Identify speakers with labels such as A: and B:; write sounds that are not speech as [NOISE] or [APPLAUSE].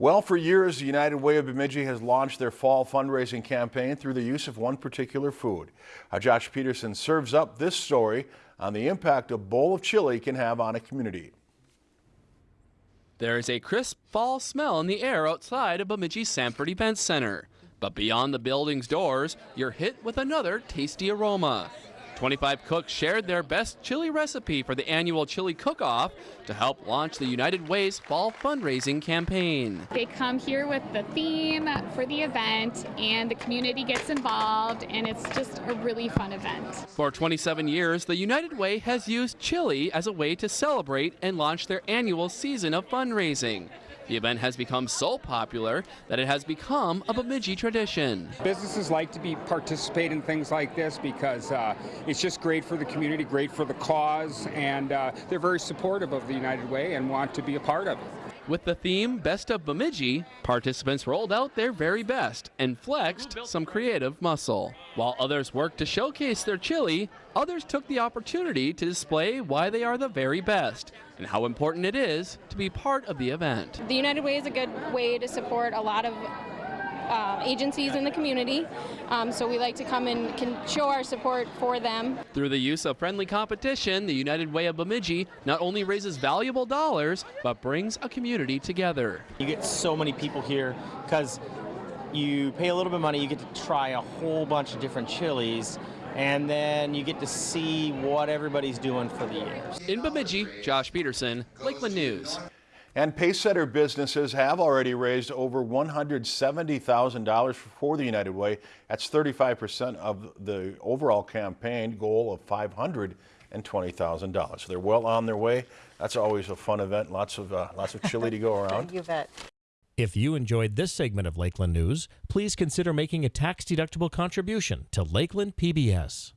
A: Well, for years, the United Way of Bemidji has launched their fall fundraising campaign through the use of one particular food. Uh, Josh Peterson serves up this story on the impact a bowl of chili can have on a community.
B: There is a crisp fall smell in the air outside of Bemidji Sanford Event Center. But beyond the building's doors, you're hit with another tasty aroma. 25 cooks shared their best chili recipe for the annual chili cook-off to help launch the United Way's fall fundraising campaign.
C: They come here with the theme for the event and the community gets involved and it's just a really fun event.
B: For 27 years, the United Way has used chili as a way to celebrate and launch their annual season of fundraising. The event has become so popular that it has become a Bemidji tradition.
D: Businesses like to be participate in things like this because uh, it's just great for the community, great for the cause, and uh, they're very supportive of the United Way and want to be a part of it.
B: With the theme Best of Bemidji, participants rolled out their very best and flexed some creative muscle. While others worked to showcase their chili, others took the opportunity to display why they are the very best and how important it is to be part of the event.
E: The United Way is a good way to support a lot of uh, agencies in the community. Um, so we like to come and can show our support for them.
B: Through the use of friendly competition, the United Way of Bemidji not only raises valuable dollars, but brings a community together.
F: You get so many people here because you pay a little bit of money, you get to try a whole bunch of different chilies, and then you get to see what everybody's doing for the year.
B: In Bemidji, Josh Peterson, Lakeland News.
A: And Pacesetter businesses have already raised over $170,000 for the United Way. That's 35% of the overall campaign goal of $520,000. So they're well on their way. That's always a fun event. Lots of uh, lots of chili to go [LAUGHS] around.
G: you bet.
H: If you enjoyed this segment of Lakeland News, please consider making a tax-deductible contribution to Lakeland PBS.